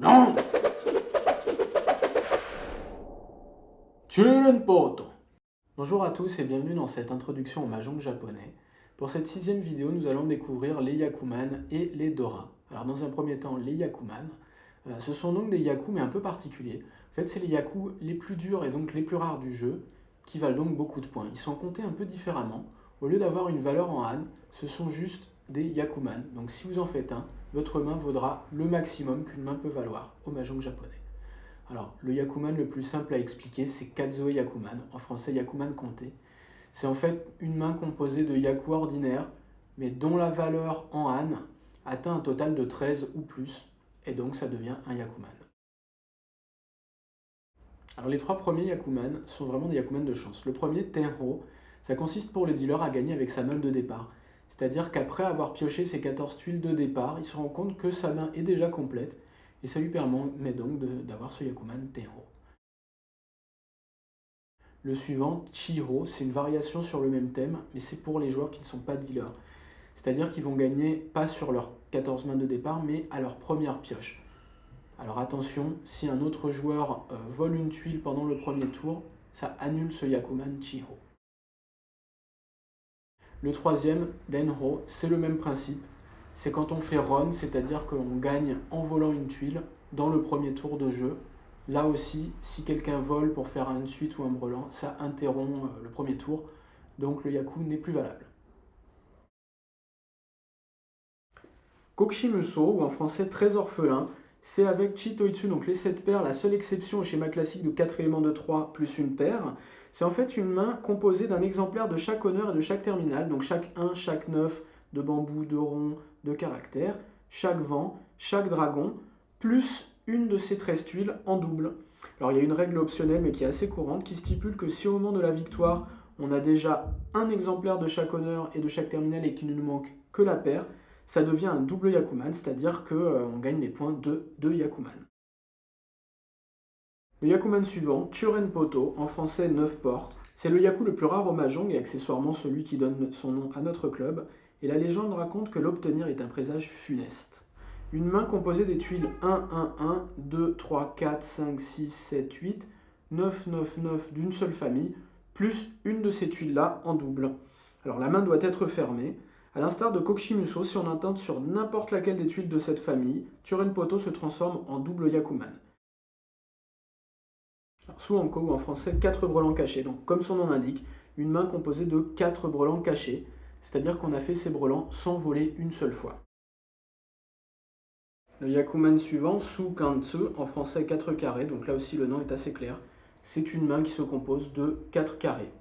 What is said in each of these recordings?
Non Bonjour à tous et bienvenue dans cette introduction au mahjong japonais. Pour cette sixième vidéo, nous allons découvrir les Yakuman et les Dora. Alors dans un premier temps, les Yakuman. Euh, ce sont donc des Yaku mais un peu particuliers. En fait, c'est les Yaku les plus durs et donc les plus rares du jeu, qui valent donc beaucoup de points. Ils sont comptés un peu différemment. Au lieu d'avoir une valeur en Han, ce sont juste des Yakuman. Donc si vous en faites un, votre main vaudra le maximum qu'une main peut valoir au mahjong japonais. Alors, le Yakuman le plus simple à expliquer, c'est Kazoe Yakuman, en français Yakuman compté. C'est en fait une main composée de Yaku ordinaires, mais dont la valeur en Han atteint un total de 13 ou plus, et donc ça devient un Yakuman. Alors les trois premiers Yakuman sont vraiment des Yakuman de chance. Le premier, Tenho, ça consiste pour le dealer à gagner avec sa main de départ. C'est-à-dire qu'après avoir pioché ses 14 tuiles de départ, il se rend compte que sa main est déjà complète, et ça lui permet donc d'avoir ce Yakuman Tenho. Le suivant, Chiho, c'est une variation sur le même thème, mais c'est pour les joueurs qui ne sont pas dealers. C'est-à-dire qu'ils vont gagner pas sur leurs 14 mains de départ, mais à leur première pioche. Alors attention, si un autre joueur euh, vole une tuile pendant le premier tour, ça annule ce Yakuman Chiho. Le troisième, l'enho, c'est le même principe. C'est quand on fait run, c'est-à-dire qu'on gagne en volant une tuile dans le premier tour de jeu. Là aussi, si quelqu'un vole pour faire une suite ou un brelan, ça interrompt euh, le premier tour, donc le Yaku n'est plus valable. Kokshimuso, ou en français très orphelin, c'est avec Chitoitsu, donc les 7 paires, la seule exception au schéma classique de 4 éléments de 3 plus une paire. C'est en fait une main composée d'un exemplaire de chaque honneur et de chaque terminal, donc chaque 1, chaque 9 de bambou, de rond, de caractère, chaque vent, chaque dragon, plus une de ces 13 tuiles en double. Alors il y a une règle optionnelle mais qui est assez courante qui stipule que si au moment de la victoire on a déjà un exemplaire de chaque honneur et de chaque terminal et qu'il ne nous manque que la paire, ça devient un double Yakuman, c'est-à-dire qu'on euh, gagne les points de 2 Yakuman. Le Yakuman suivant, Churen Poto, en français 9 portes, c'est le Yaku le plus rare au Mahjong et accessoirement celui qui donne son nom à notre club, et la légende raconte que l'obtenir est un présage funeste. Une main composée des tuiles 1, 1, 1, 2, 3, 4, 5, 6, 7, 8, 9, 9, 9 d'une seule famille, plus une de ces tuiles-là en double. Alors la main doit être fermée. A l'instar de Kokshimuso, si on intente sur n'importe laquelle des tuiles de cette famille, Turen Poto se transforme en double Yakuman. Suanko, ou en français 4 brelans cachés. Donc, comme son nom l'indique, une main composée de 4 brelans cachés, c'est-à-dire qu'on a fait ces brelans sans voler une seule fois. Le Yakuman suivant, Su Kantsu, en français 4 carrés, donc là aussi le nom est assez clair. C'est une main qui se compose de 4 carrés.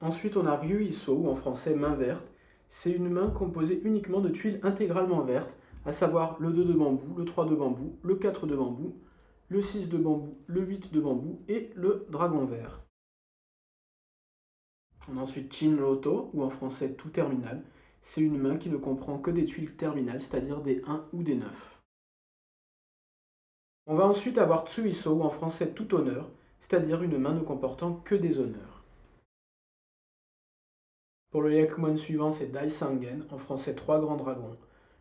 Ensuite, on a Ryu Iso, ou en français main verte. C'est une main composée uniquement de tuiles intégralement vertes, à savoir le 2 de bambou, le 3 de bambou, le 4 de bambou, le 6 de bambou, le 8 de bambou et le dragon vert. On a ensuite Chin Loto, ou en français tout terminal. C'est une main qui ne comprend que des tuiles terminales, c'est-à-dire des 1 ou des 9. On va ensuite avoir Tsuiso, ou en français tout honneur, c'est-à-dire une main ne comportant que des honneurs. Pour le Yakuman suivant, c'est Dai Sangen, en français trois grands dragons,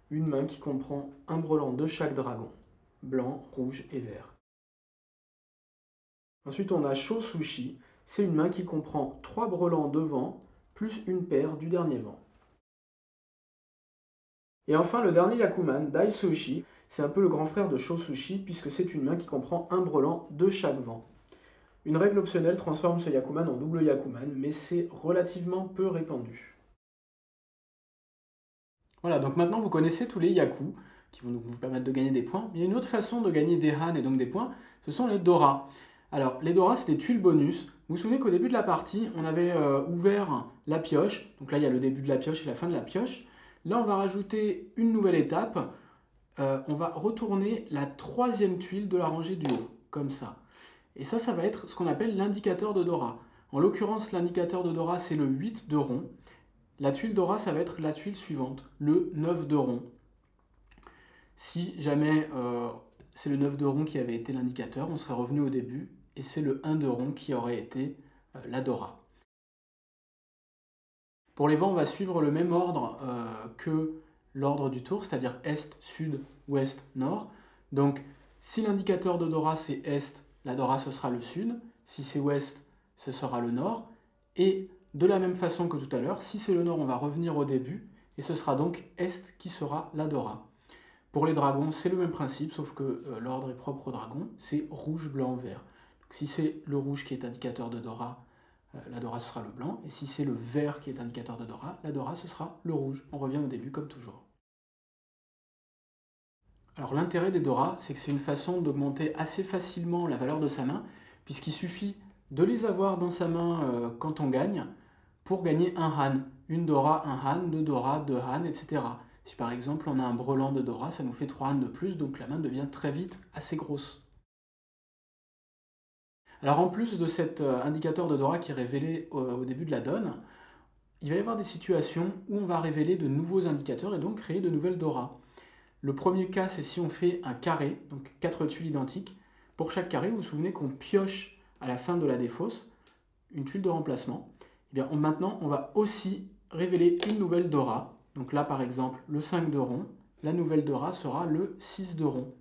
une main qui comprend un brelan de chaque dragon, blanc, rouge et vert. Ensuite, on a Sushi. C'est une main qui comprend trois brelans devant, plus une paire du dernier vent. Et enfin, le dernier Yakuman, Sushi, c'est un peu le grand frère de Sushi, puisque c'est une main qui comprend un brelan de chaque vent. Une règle optionnelle transforme ce Yakuman en double Yakuman, mais c'est relativement peu répandu. Voilà, donc maintenant vous connaissez tous les Yaku, qui vont vous permettre de gagner des points. il y a une autre façon de gagner des Han et donc des points, ce sont les Dora. Alors, les Dora, c'est des tuiles bonus. Vous vous souvenez qu'au début de la partie, on avait euh, ouvert la pioche. Donc là, il y a le début de la pioche et la fin de la pioche. Là, on va rajouter une nouvelle étape. Euh, on va retourner la troisième tuile de la rangée du haut, comme ça. Et ça, ça va être ce qu'on appelle l'indicateur de Dora. En l'occurrence, l'indicateur de Dora, c'est le 8 de rond. La tuile Dora, ça va être la tuile suivante, le 9 de rond. Si jamais euh, c'est le 9 de rond qui avait été l'indicateur, on serait revenu au début et c'est le 1 de rond qui aurait été euh, l'Adora. Pour les vents, on va suivre le même ordre euh, que l'ordre du tour, c'est-à-dire Est, Sud, Ouest, Nord. Donc si l'indicateur de Dora c'est Est, la Dora ce sera le Sud. Si c'est Ouest, ce sera le Nord. Et de la même façon que tout à l'heure, si c'est le Nord, on va revenir au début, et ce sera donc Est qui sera la Dora. Pour les dragons, c'est le même principe, sauf que euh, l'ordre est propre au dragon, c'est rouge, blanc, vert. Si c'est le rouge qui est indicateur de Dora, euh, la Dora ce sera le blanc, et si c'est le vert qui est indicateur de Dora, la Dora ce sera le rouge. On revient au début comme toujours. Alors l'intérêt des Dora, c'est que c'est une façon d'augmenter assez facilement la valeur de sa main, puisqu'il suffit de les avoir dans sa main euh, quand on gagne, pour gagner un Han. Une Dora, un Han, deux Dora, deux Han, etc. Si par exemple on a un brelan de Dora, ça nous fait 3 Han de plus, donc la main devient très vite assez grosse. Alors en plus de cet euh, indicateur de Dora qui est révélé au début de la donne, il va y avoir des situations où on va révéler de nouveaux indicateurs et donc créer de nouvelles Dora. Le premier cas, c'est si on fait un carré, donc quatre tuiles identiques. Pour chaque carré, vous vous souvenez qu'on pioche à la fin de la défausse une tuile de remplacement. Eh bien, maintenant, on va aussi révéler une nouvelle Dora. Donc là, par exemple, le 5 de rond. La nouvelle Dora sera le 6 de rond.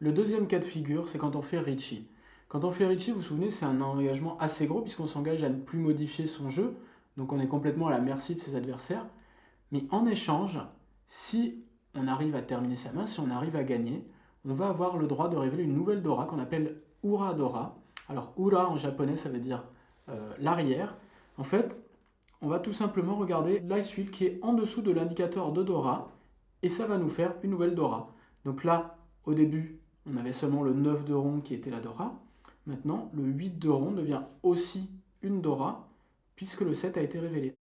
Le deuxième cas de figure, c'est quand on fait Richie. Quand on fait Richie, vous vous souvenez, c'est un engagement assez gros puisqu'on s'engage à ne plus modifier son jeu. Donc on est complètement à la merci de ses adversaires. Mais en échange, si on arrive à terminer sa main, si on arrive à gagner, on va avoir le droit de révéler une nouvelle Dora qu'on appelle Ura Dora. Alors Ura en japonais, ça veut dire euh, l'arrière. En fait, on va tout simplement regarder l'ice wheel qui est en dessous de l'indicateur de Dora et ça va nous faire une nouvelle Dora. Donc là, au début, on avait seulement le 9 de rond qui était la Dora. Maintenant, le 8 de rond devient aussi une Dora puisque le 7 a été révélé.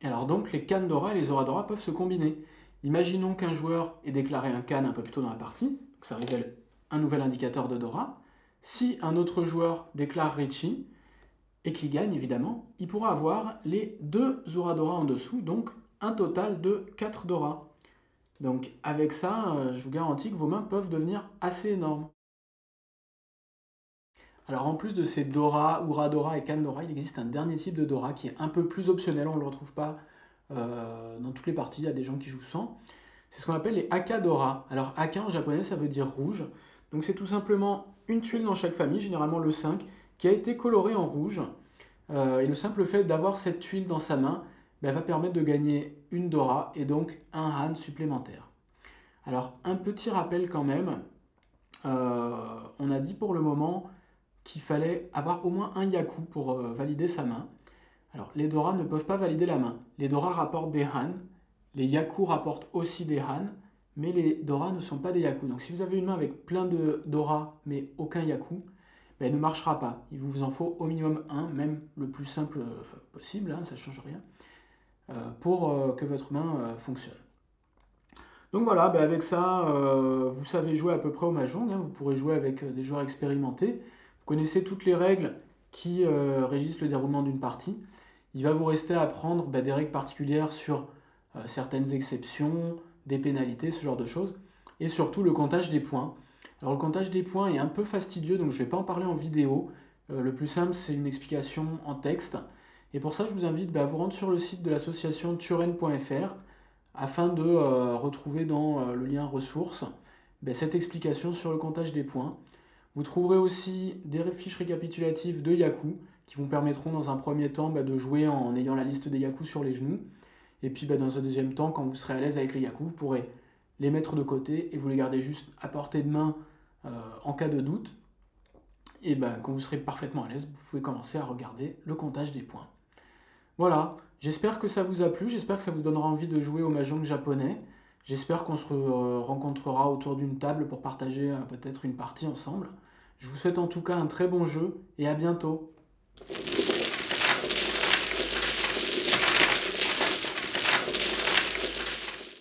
Et alors donc, les cannes Dora et les Dora peuvent se combiner. Imaginons qu'un joueur ait déclaré un can un peu plus tôt dans la partie, ça révèle un nouvel indicateur de Dora. Si un autre joueur déclare Richie, et qu'il gagne évidemment, il pourra avoir les deux Dora en dessous, donc un total de 4 Dora. Donc avec ça, euh, je vous garantis que vos mains peuvent devenir assez énormes. Alors en plus de ces Dora, Dora et Dora, il existe un dernier type de Dora qui est un peu plus optionnel, on ne le retrouve pas euh, dans toutes les parties, il y a des gens qui jouent sans. C'est ce qu'on appelle les Akadora. Alors Aka en japonais ça veut dire rouge, donc c'est tout simplement une tuile dans chaque famille, généralement le 5, qui a été colorée en rouge. Euh, et le simple fait d'avoir cette tuile dans sa main ben, va permettre de gagner une Dora et donc un Han supplémentaire. Alors un petit rappel quand même, euh, on a dit pour le moment qu'il fallait avoir au moins un Yaku pour euh, valider sa main. Alors, les Dora ne peuvent pas valider la main. Les Dora rapportent des Han, les Yaku rapportent aussi des Han, mais les Dora ne sont pas des Yaku. Donc, si vous avez une main avec plein de Dora, mais aucun Yaku, ben, elle ne marchera pas. Il vous en faut au minimum un, même le plus simple euh, possible, hein, ça ne change rien, pour que votre main fonctionne. Donc voilà, ben, avec ça, vous savez jouer à peu près au Mahjong, hein. vous pourrez jouer avec des joueurs expérimentés connaissez toutes les règles qui euh, régissent le déroulement d'une partie. Il va vous rester à apprendre bah, des règles particulières sur euh, certaines exceptions, des pénalités, ce genre de choses. Et surtout le comptage des points. Alors le comptage des points est un peu fastidieux, donc je ne vais pas en parler en vidéo. Euh, le plus simple, c'est une explication en texte. Et pour ça, je vous invite bah, à vous rendre sur le site de l'association turen.fr afin de retrouver dans le lien ressources bah, cette explication sur le comptage des points. Vous trouverez aussi des fiches récapitulatives de Yaku qui vous permettront dans un premier temps bah, de jouer en ayant la liste des Yaku sur les genoux. Et puis bah, dans un deuxième temps, quand vous serez à l'aise avec les Yaku, vous pourrez les mettre de côté et vous les garder juste à portée de main euh, en cas de doute. Et quand vous serez parfaitement à l'aise, vous pouvez commencer à regarder le comptage des points. Voilà, j'espère que ça vous a plu, j'espère que ça vous donnera envie de jouer au Mahjong japonais. J'espère qu'on se rencontrera autour d'une table pour partager euh, peut-être une partie ensemble. Je vous souhaite en tout cas un très bon jeu et à bientôt.